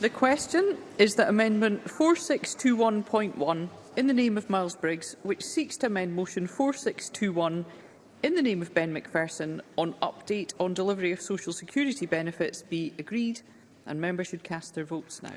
The question is that Amendment 4621.1 in the name of Miles Briggs, which seeks to amend Motion 4621 in the name of Ben McPherson on update on delivery of social security benefits be agreed and members should cast their votes now.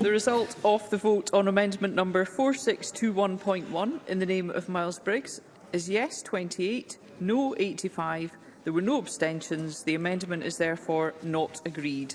The result of the vote on amendment number 4621.1 in the name of Miles Briggs is yes 28, no 85. There were no abstentions. The amendment is therefore not agreed.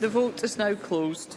The vote is now closed.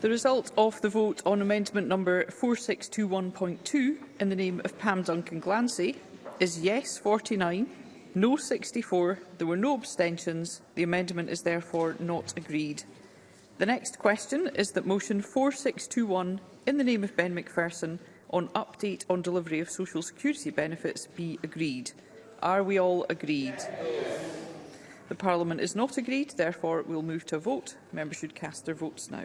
The result of the vote on amendment number 4621.2 in the name of Pam Duncan Glancy is yes 49, no 64, there were no abstentions. The amendment is therefore not agreed. The next question is that motion 4621 in the name of Ben McPherson on update on delivery of social security benefits be agreed. Are we all agreed? The Parliament is not agreed, therefore we'll move to a vote. Members should cast their votes now.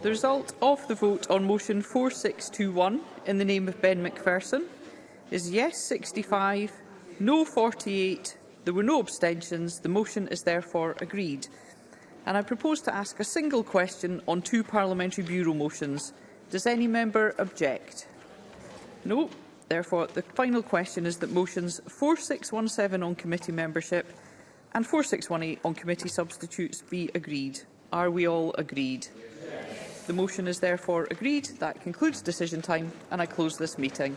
The result of the vote on motion 4621 in the name of Ben McPherson is yes 65, no 48, there were no abstentions, the motion is therefore agreed. And I propose to ask a single question on two Parliamentary Bureau motions. Does any member object? No. Therefore, the final question is that motions 4617 on committee membership and 4618 on committee substitutes be agreed. Are we all agreed? Yes. The motion is therefore agreed. That concludes decision time and I close this meeting.